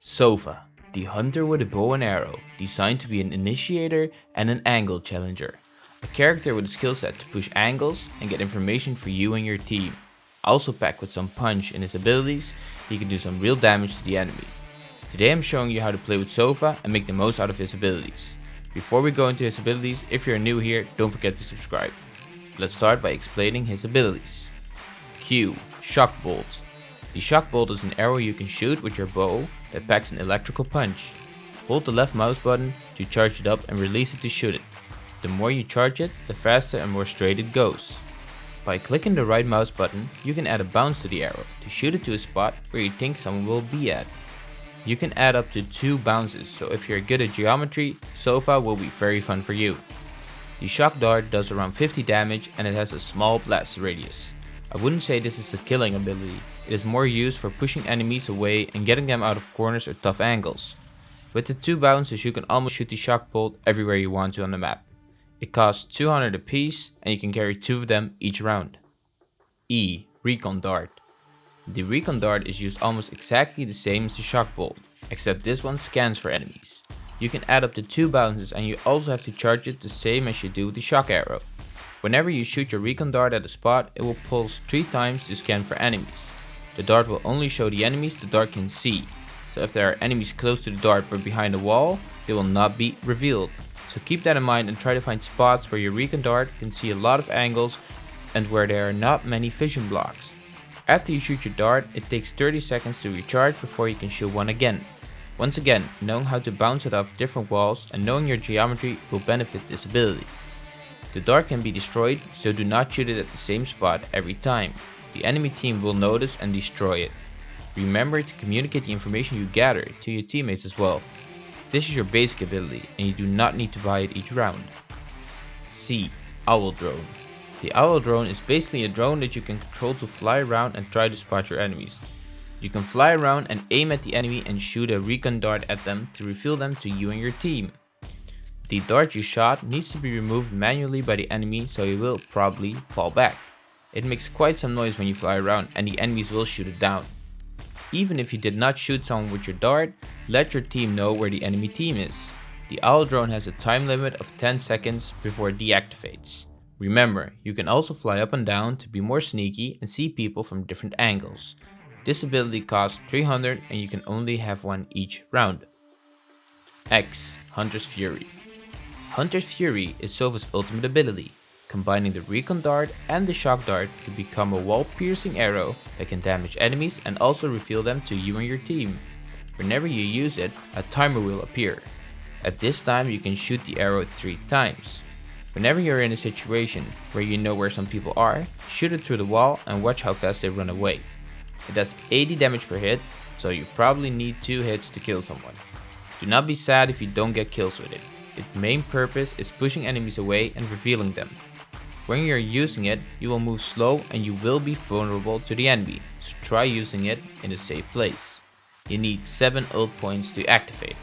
Sova, the hunter with a bow and arrow, designed to be an initiator and an angle challenger. A character with a skill set to push angles and get information for you and your team. Also packed with some punch in his abilities, he can do some real damage to the enemy. Today I'm showing you how to play with Sova and make the most out of his abilities. Before we go into his abilities, if you're new here, don't forget to subscribe. Let's start by explaining his abilities. Q. Shock Bolt. The Shock Bolt is an arrow you can shoot with your bow that packs an electrical punch. Hold the left mouse button to charge it up and release it to shoot it. The more you charge it, the faster and more straight it goes. By clicking the right mouse button, you can add a bounce to the arrow to shoot it to a spot where you think someone will be at. You can add up to 2 bounces, so if you're good at geometry, Sova will be very fun for you. The shock dart does around 50 damage and it has a small blast radius. I wouldn't say this is a killing ability, it is more used for pushing enemies away and getting them out of corners or tough angles. With the 2 bounces you can almost shoot the shock bolt everywhere you want to on the map. It costs 200 apiece and you can carry 2 of them each round. E. Recon Dart the Recon Dart is used almost exactly the same as the Shock Bolt, except this one scans for enemies. You can add up to 2 bounces and you also have to charge it the same as you do with the Shock Arrow. Whenever you shoot your Recon Dart at a spot, it will pulse 3 times to scan for enemies. The dart will only show the enemies the dart can see, so if there are enemies close to the dart but behind a wall, they will not be revealed. So keep that in mind and try to find spots where your Recon Dart can see a lot of angles and where there are not many vision blocks. After you shoot your dart, it takes 30 seconds to recharge before you can shoot one again. Once again, knowing how to bounce it off different walls and knowing your geometry will benefit this ability. The dart can be destroyed, so do not shoot it at the same spot every time. The enemy team will notice and destroy it. Remember to communicate the information you gather to your teammates as well. This is your basic ability and you do not need to buy it each round. C. Owl Drone the Owl drone is basically a drone that you can control to fly around and try to spot your enemies. You can fly around and aim at the enemy and shoot a recon dart at them to reveal them to you and your team. The dart you shot needs to be removed manually by the enemy so it will probably fall back. It makes quite some noise when you fly around and the enemies will shoot it down. Even if you did not shoot someone with your dart, let your team know where the enemy team is. The owl drone has a time limit of 10 seconds before it deactivates. Remember, you can also fly up and down to be more sneaky and see people from different angles. This ability costs 300 and you can only have one each round. X. Hunter's Fury Hunter's Fury is Sova's ultimate ability, combining the Recon Dart and the Shock Dart to become a wall-piercing arrow that can damage enemies and also reveal them to you and your team. Whenever you use it, a timer will appear. At this time you can shoot the arrow 3 times. Whenever you're in a situation where you know where some people are, shoot it through the wall and watch how fast they run away. It does 80 damage per hit, so you probably need 2 hits to kill someone. Do not be sad if you don't get kills with it. Its main purpose is pushing enemies away and revealing them. When you're using it, you will move slow and you will be vulnerable to the enemy, so try using it in a safe place. You need 7 ult points to activate it.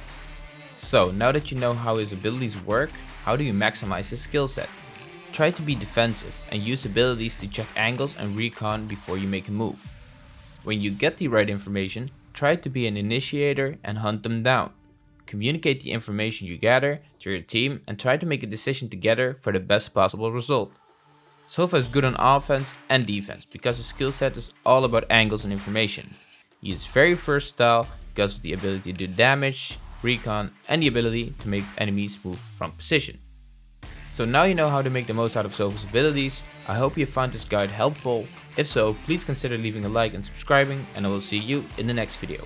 So now that you know how his abilities work, how do you maximize his skill set? Try to be defensive and use abilities to check angles and recon before you make a move. When you get the right information, try to be an initiator and hunt them down. Communicate the information you gather to your team and try to make a decision together for the best possible result. Sova is good on offense and defense because his skill set is all about angles and information. He is very versatile because of the ability to do damage, recon, and the ability to make enemies move from position. So now you know how to make the most out of Sova's abilities, I hope you found this guide helpful. If so, please consider leaving a like and subscribing and I will see you in the next video.